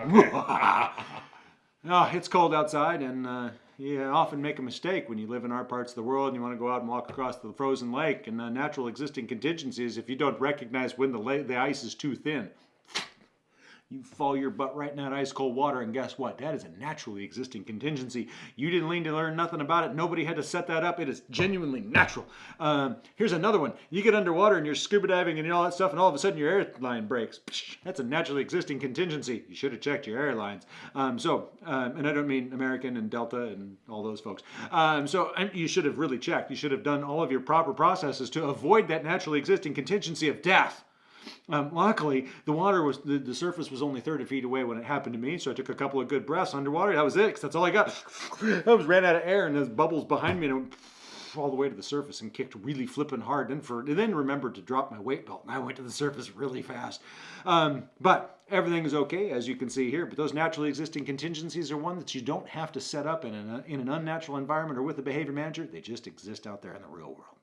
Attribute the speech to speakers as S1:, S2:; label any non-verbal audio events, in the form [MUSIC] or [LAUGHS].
S1: [LAUGHS] oh, it's cold outside, and uh, you often make a mistake when you live in our parts of the world and you want to go out and walk across the frozen lake. And the natural existing contingency is if you don't recognize when the, the ice is too thin, you fall your butt right in that ice cold water, and guess what? That is a naturally existing contingency. You didn't lean to learn nothing about it. Nobody had to set that up. It is genuinely natural. Um, here's another one. You get underwater and you're scuba diving and all that stuff, and all of a sudden your airline breaks. That's a naturally existing contingency. You should have checked your airlines. Um, so, um, and I don't mean American and Delta and all those folks. Um, so you should have really checked. You should have done all of your proper processes to avoid that naturally existing contingency of death. Um, luckily, the water was the, the surface was only 30 feet away when it happened to me, so I took a couple of good breaths underwater. That was it, because that's all I got. [LAUGHS] I was ran out of air, and there's bubbles behind me, and went all the way to the surface and kicked really flipping hard. And for and then remembered to drop my weight belt, and I went to the surface really fast. Um, but everything is okay, as you can see here. But those naturally existing contingencies are one that you don't have to set up in an, in an unnatural environment or with a behavior manager. They just exist out there in the real world.